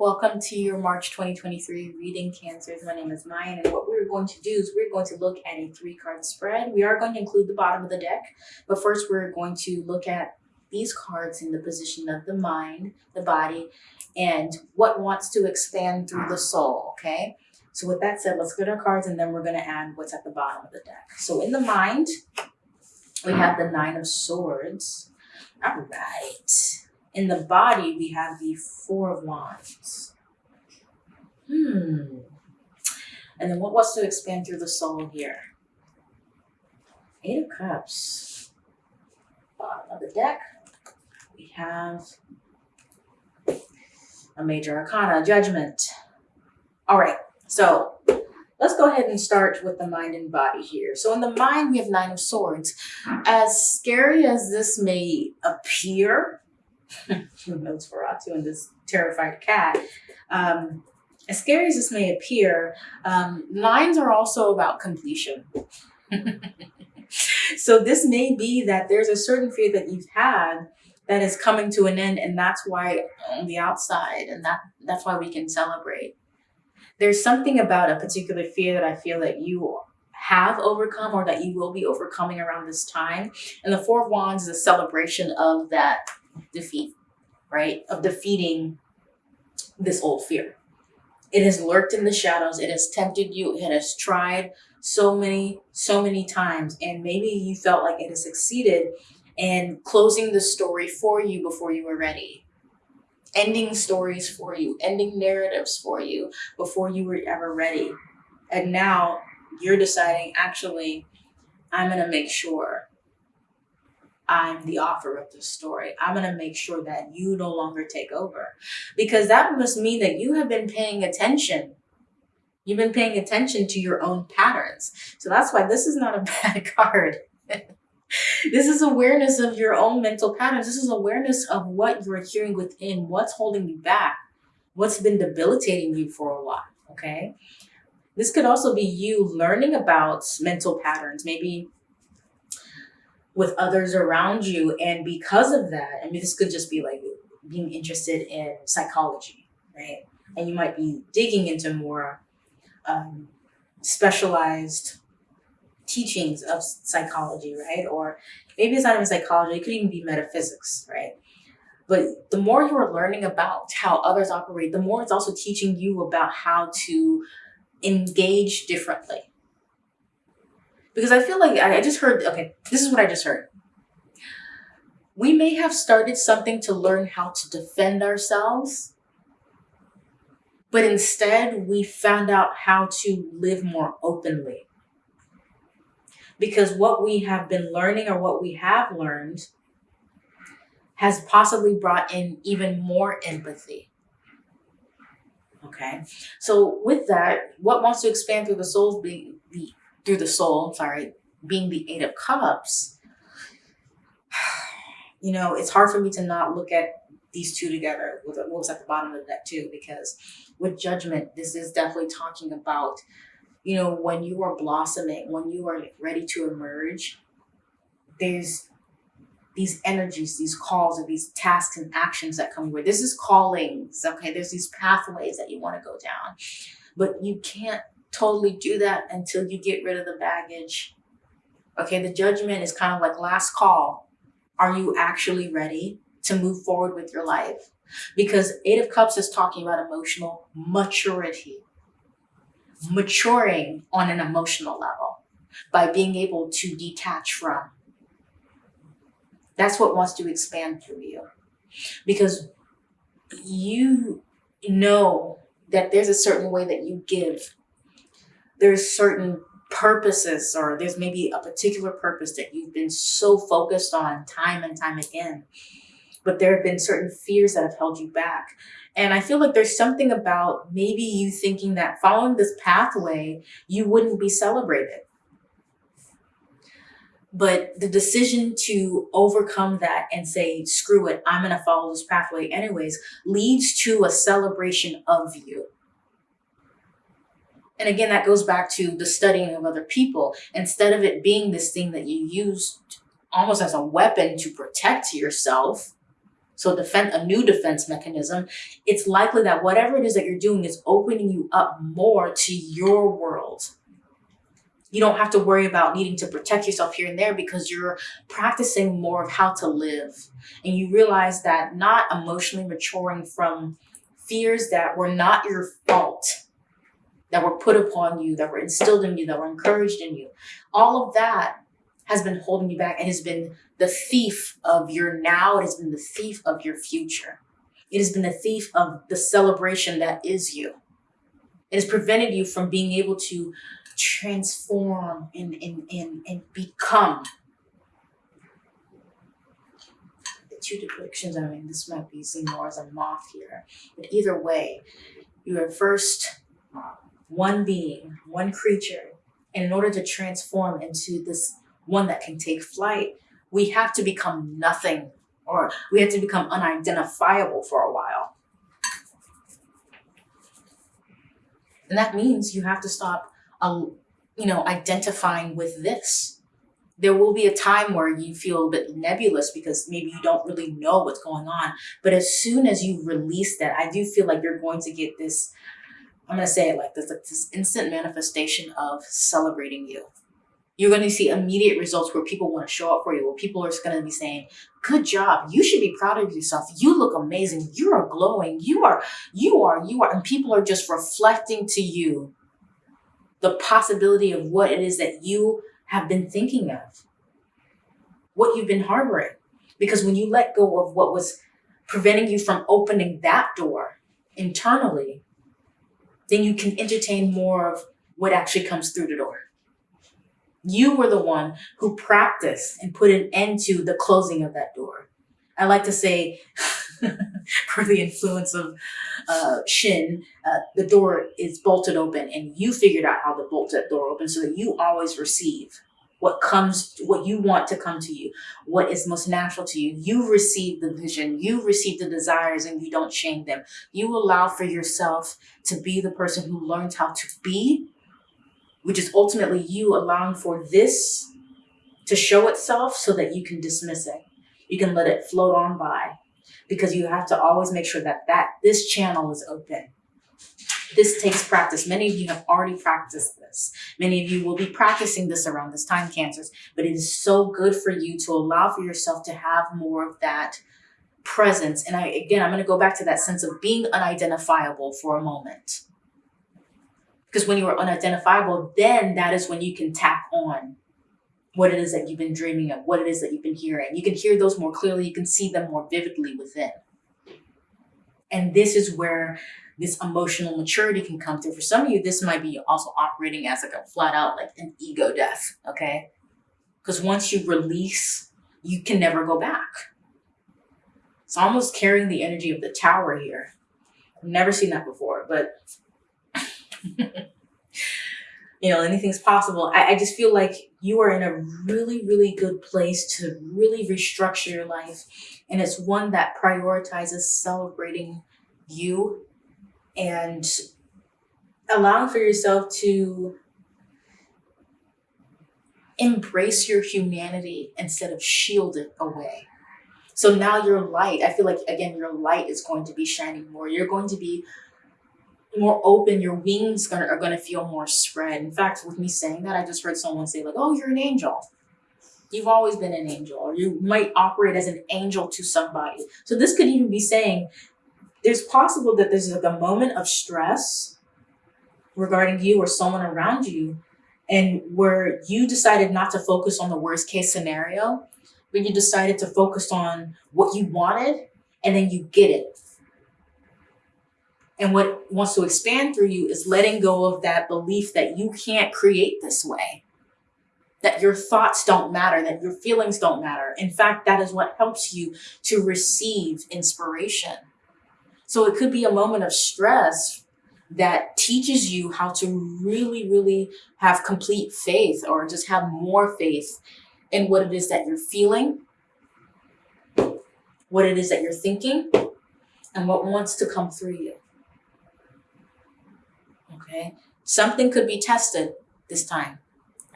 Welcome to your March 2023 reading Cancers. My name is Mayan, and what we're going to do is we're going to look at a three card spread. We are going to include the bottom of the deck, but first we're going to look at these cards in the position of the mind, the body, and what wants to expand through the soul, okay? So with that said, let's get our cards and then we're going to add what's at the bottom of the deck. So in the mind, we have the Nine of Swords. All right. In the body, we have the Four of Wands. Hmm. And then what wants to expand through the soul here? Eight of Cups. Bottom of the deck, we have a major arcana, judgment. All right, so let's go ahead and start with the mind and body here. So in the mind, we have nine of swords. As scary as this may appear, Nosferatu and this terrified cat, um, as scary as this may appear, um, are also about completion. so this may be that there's a certain fear that you've had that is coming to an end and that's why on the outside and that that's why we can celebrate there's something about a particular fear that i feel that you have overcome or that you will be overcoming around this time and the four of wands is a celebration of that defeat right of defeating this old fear it has lurked in the shadows it has tempted you it has tried so many so many times and maybe you felt like it has succeeded and closing the story for you before you were ready. Ending stories for you, ending narratives for you before you were ever ready. And now you're deciding, actually, I'm going to make sure I'm the author of this story. I'm going to make sure that you no longer take over. Because that must mean that you have been paying attention. You've been paying attention to your own patterns. So that's why this is not a bad card this is awareness of your own mental patterns. This is awareness of what you're hearing within, what's holding you back, what's been debilitating you for a while, okay? This could also be you learning about mental patterns, maybe with others around you. And because of that, I mean, this could just be like being interested in psychology, right? And you might be digging into more um, specialized teachings of psychology, right? Or maybe it's not even psychology, it could even be metaphysics, right? But the more you are learning about how others operate, the more it's also teaching you about how to engage differently. Because I feel like I just heard, okay, this is what I just heard. We may have started something to learn how to defend ourselves, but instead we found out how to live more openly because what we have been learning or what we have learned has possibly brought in even more empathy. Okay, so with that, what wants to expand through the soul's being the through the soul, sorry, being the Eight of Cups. You know, it's hard for me to not look at these two together with what was at the bottom of deck too, because with judgment, this is definitely talking about you know, when you are blossoming, when you are ready to emerge, there's these energies, these calls, and these tasks and actions that come with. This is callings, okay? There's these pathways that you want to go down, but you can't totally do that until you get rid of the baggage. Okay, the judgment is kind of like last call. Are you actually ready to move forward with your life? Because Eight of Cups is talking about emotional maturity maturing on an emotional level by being able to detach from. That's what wants to expand through you. Because you know that there's a certain way that you give. There's certain purposes or there's maybe a particular purpose that you've been so focused on time and time again. But there have been certain fears that have held you back. And I feel like there's something about maybe you thinking that following this pathway, you wouldn't be celebrated. But the decision to overcome that and say, screw it, I'm going to follow this pathway anyways, leads to a celebration of you. And again, that goes back to the studying of other people. Instead of it being this thing that you use almost as a weapon to protect yourself, so defend a new defense mechanism, it's likely that whatever it is that you're doing is opening you up more to your world. You don't have to worry about needing to protect yourself here and there because you're practicing more of how to live. And you realize that not emotionally maturing from fears that were not your fault, that were put upon you, that were instilled in you, that were encouraged in you, all of that has been holding you back and has been the thief of your now. It has been the thief of your future. It has been the thief of the celebration that is you. It has prevented you from being able to transform and, and, and, and become. The two depictions, I mean, this might be seen more as a moth here, but either way, you are first one being, one creature, and in order to transform into this one that can take flight, we have to become nothing or we have to become unidentifiable for a while. And that means you have to stop, um, you know, identifying with this. There will be a time where you feel a bit nebulous because maybe you don't really know what's going on. But as soon as you release that, I do feel like you're going to get this, I'm going to say it like this, like this instant manifestation of celebrating you you're going to see immediate results where people want to show up for you, where people are just going to be saying, good job. You should be proud of yourself. You look amazing. You are glowing. You are, you are, you are. And people are just reflecting to you the possibility of what it is that you have been thinking of, what you've been harboring. Because when you let go of what was preventing you from opening that door internally, then you can entertain more of what actually comes through the door. You were the one who practiced and put an end to the closing of that door. I like to say, for the influence of uh, Shin, uh, the door is bolted open and you figured out how to bolt that door open so that you always receive what comes, what you want to come to you, what is most natural to you. You receive the vision, you receive the desires and you don't shame them. You allow for yourself to be the person who learns how to be which is ultimately you allowing for this to show itself so that you can dismiss it. You can let it float on by because you have to always make sure that, that this channel is open. This takes practice. Many of you have already practiced this. Many of you will be practicing this around this time, Cancers, but it is so good for you to allow for yourself to have more of that presence. And I, again, I'm going to go back to that sense of being unidentifiable for a moment because when you are unidentifiable, then that is when you can tap on what it is that you've been dreaming of, what it is that you've been hearing. You can hear those more clearly, you can see them more vividly within. And this is where this emotional maturity can come through. For some of you, this might be also operating as like a flat out like an ego death, okay? Because once you release, you can never go back. It's almost carrying the energy of the tower here. I've never seen that before, but you know, anything's possible. I, I just feel like you are in a really, really good place to really restructure your life. And it's one that prioritizes celebrating you and allowing for yourself to embrace your humanity instead of shield it away. So now your light, I feel like, again, your light is going to be shining more. You're going to be more open, your wings gonna, are going to feel more spread. In fact, with me saying that, I just heard someone say like, oh, you're an angel. You've always been an angel, or you might operate as an angel to somebody. So this could even be saying there's possible that there's like a moment of stress regarding you or someone around you and where you decided not to focus on the worst case scenario, but you decided to focus on what you wanted and then you get it and what wants to expand through you is letting go of that belief that you can't create this way, that your thoughts don't matter, that your feelings don't matter. In fact, that is what helps you to receive inspiration. So it could be a moment of stress that teaches you how to really, really have complete faith or just have more faith in what it is that you're feeling, what it is that you're thinking, and what wants to come through you okay? Something could be tested this time,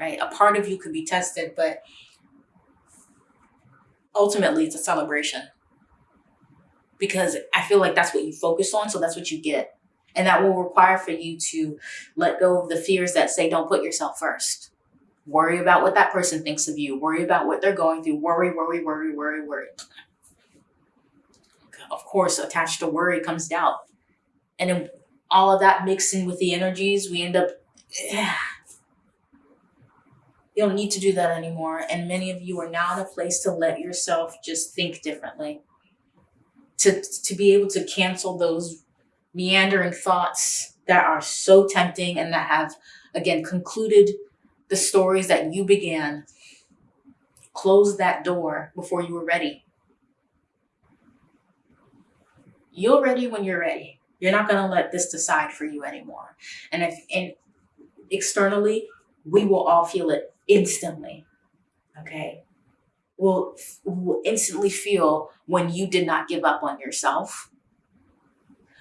right? A part of you could be tested, but ultimately it's a celebration. because I feel like that's what you focus on, so that's what you get. And that will require for you to let go of the fears that say, don't put yourself first. Worry about what that person thinks of you. Worry about what they're going through. Worry, worry, worry, worry, worry. Of course, attached to worry comes doubt. And then all of that mixing with the energies, we end up, yeah. You don't need to do that anymore. And many of you are now in a place to let yourself just think differently. To, to be able to cancel those meandering thoughts that are so tempting and that have, again, concluded the stories that you began. Close that door before you were ready. You're ready when you're ready. You're not going to let this decide for you anymore. And if and externally, we will all feel it instantly. Okay. We'll, we'll instantly feel when you did not give up on yourself.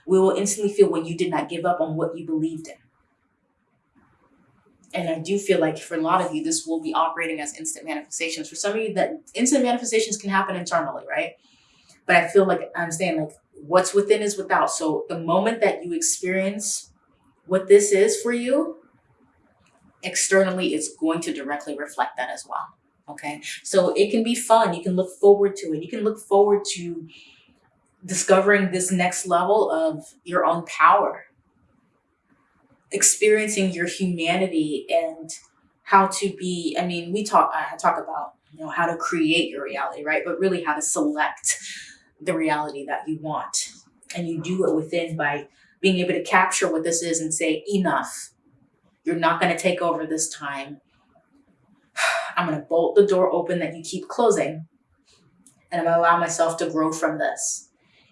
We will instantly feel when you did not give up on what you believed in. And I do feel like for a lot of you, this will be operating as instant manifestations. For some of you, that instant manifestations can happen internally, right? But I feel like I'm saying like what's within is without. So the moment that you experience what this is for you, externally, it's going to directly reflect that as well. Okay. So it can be fun. You can look forward to it. You can look forward to discovering this next level of your own power, experiencing your humanity and how to be, I mean, we talk, I talk about, you know, how to create your reality, right? But really how to select the reality that you want. And you do it within by being able to capture what this is and say, enough. You're not going to take over this time. I'm going to bolt the door open that you keep closing. And I'm going to allow myself to grow from this.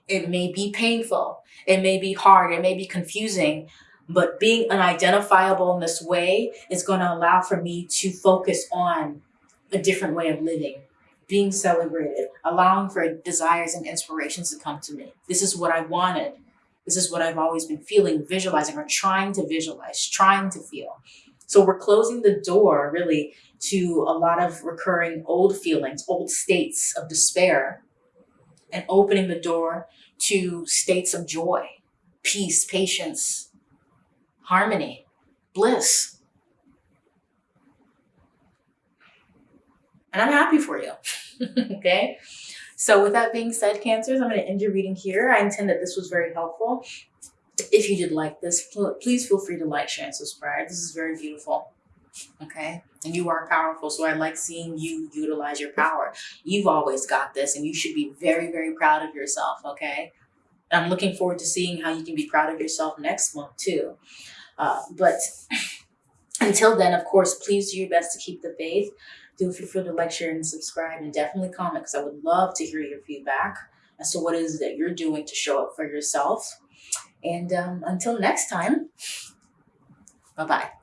It may be painful. It may be hard. It may be confusing. But being unidentifiable in this way is going to allow for me to focus on a different way of living being celebrated, allowing for desires and inspirations to come to me. This is what I wanted. This is what I've always been feeling, visualizing, or trying to visualize, trying to feel. So we're closing the door really to a lot of recurring old feelings, old states of despair, and opening the door to states of joy, peace, patience, harmony, bliss. And I'm happy for you. okay. So with that being said, Cancers, I'm going to end your reading here. I intend that this was very helpful. If you did like this, please feel free to like, share, and subscribe. This is very beautiful. Okay. And you are powerful. So I like seeing you utilize your power. You've always got this and you should be very, very proud of yourself. Okay. I'm looking forward to seeing how you can be proud of yourself next month too. Uh, but until then, of course, please do your best to keep the faith feel free to like, share, and subscribe, and definitely comment because I would love to hear your feedback as to what it is that you're doing to show up for yourself. And um, until next time, bye-bye.